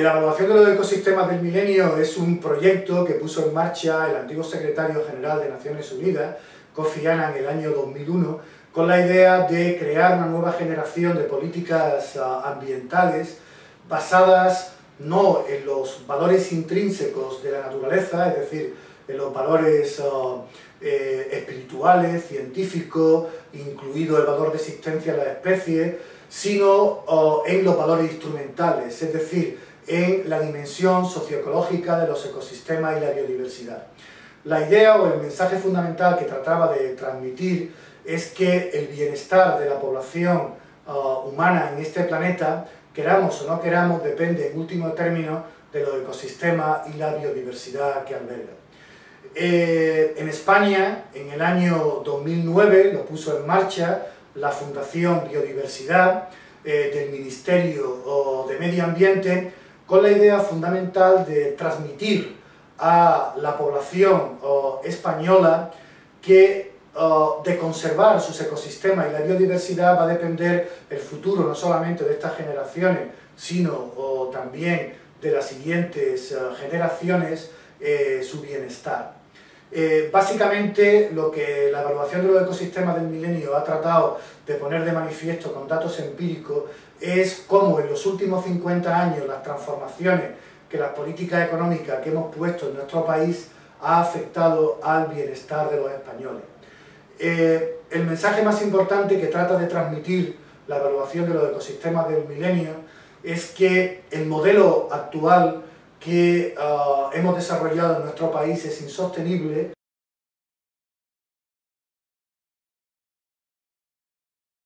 La evaluación de los ecosistemas del milenio es un proyecto que puso en marcha el antiguo secretario general de Naciones Unidas, Kofi Annan, en el año 2001, con la idea de crear una nueva generación de políticas ah, ambientales basadas no en los valores intrínsecos de la naturaleza, es decir, en los valores ah, eh, espirituales, científicos, incluido el valor de existencia de las especies, sino ah, en los valores instrumentales, es decir, en la dimensión socioecológica de los ecosistemas y la biodiversidad. La idea o el mensaje fundamental que trataba de transmitir es que el bienestar de la población ah, humana en este planeta, queramos o no queramos, depende en último término de los ecosistemas y la biodiversidad que alberga. Eh, en España, en el año 2009, lo puso en marcha la Fundación Biodiversidad eh, del Ministerio de Medio Ambiente con la idea fundamental de transmitir a la población española que de conservar sus ecosistemas y la biodiversidad va a depender el futuro no solamente de estas generaciones, sino también de las siguientes eh, generaciones, eh, su bienestar. Eh, básicamente lo que la evaluación de los ecosistemas del milenio ha tratado de poner de manifiesto con datos empíricos es cómo en los últimos 50 años las transformaciones que las políticas económicas que hemos puesto en nuestro país ha afectado al bienestar de los españoles. Eh, el mensaje más importante que trata de transmitir la evaluación de los ecosistemas del milenio es que el modelo actual que ah, hemos desarrollado en nuestro país es insostenible